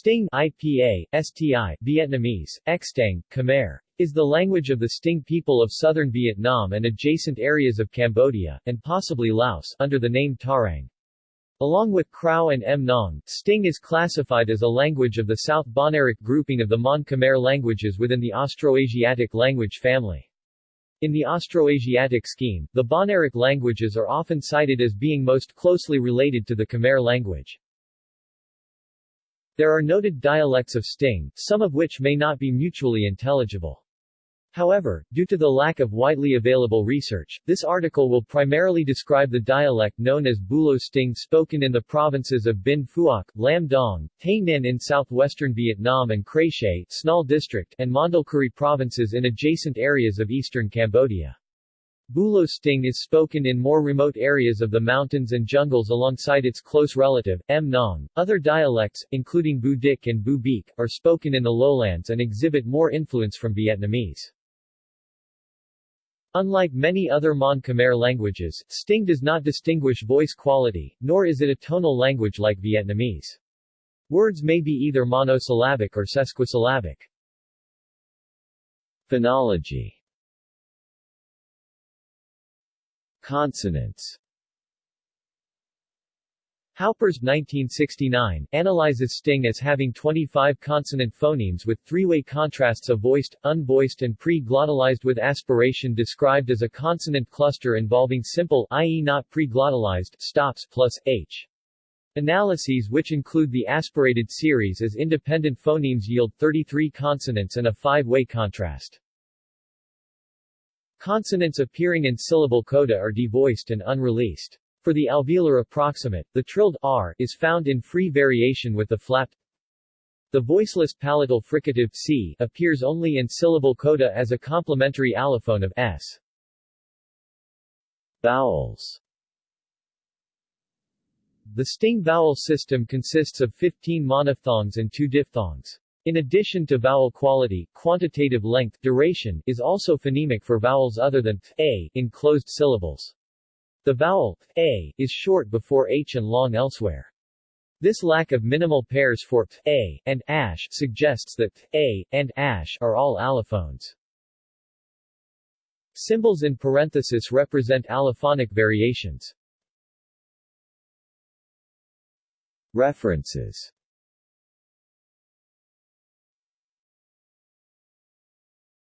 Stieng IPA, STI, Vietnamese, Xtang, Khmer, is the language of the Stieng people of southern Vietnam and adjacent areas of Cambodia, and possibly Laos, under the name Tariang. Along with Kraol and Mnong, Stieng is classified as a language of the South Bahnaric grouping of the Mon Khmer languages within the Austroasiatic language family. In the Austroasiatic scheme, the Bahnaric languages are often cited as being most closely related to the Khmer language. There are noted dialects of Stieng, some of which may not be mutually intelligible. However, due to the lack of widely available research, this article will primarily describe the dialect known as Bulo Stieng spoken in the provinces of Binh Phuoc, Lam Dong, Tay Ninh in southwestern Vietnam and Kray Snal District, and Mondulkiri provinces in adjacent areas of eastern Cambodia. Bulo Stieng is spoken in more remote areas of the mountains and jungles alongside its close relative, Mnong. Other dialects, including Bu Dik and Bu Biek, are spoken in the lowlands and exhibit more influence from Vietnamese. Unlike many other Mon Khmer languages, Stieng does not distinguish voice quality, nor is it a tonal language like Vietnamese. Words may be either monosyllabic or sesquisyllabic. Phonology Consonants Haupers 1969 analyzes Stieng as having 25 consonant phonemes with three-way contrasts of voiced, unvoiced and pre-glottalized with aspiration described as a consonant cluster involving simple i.e. not pre-glottalized stops plus h. Analyses which include the aspirated series as independent phonemes yield 33 consonants and a five-way contrast. Consonants appearing in syllable coda are devoiced and unreleased. For the alveolar approximant, the trilled r is found in free variation with the flapped. The voiceless palatal fricative c appears only in syllable coda as a complementary allophone of s. Vowels The Stieng vowel system consists of 15 monophthongs and 2 diphthongs. In addition to vowel quality, quantitative length duration is also phonemic for vowels other than th, a in closed syllables. The vowel a is short before h and long elsewhere. This lack of minimal pairs for a and ash suggests that a and ash are all allophones. Symbols in parenthesis represent allophonic variations. References